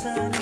sun.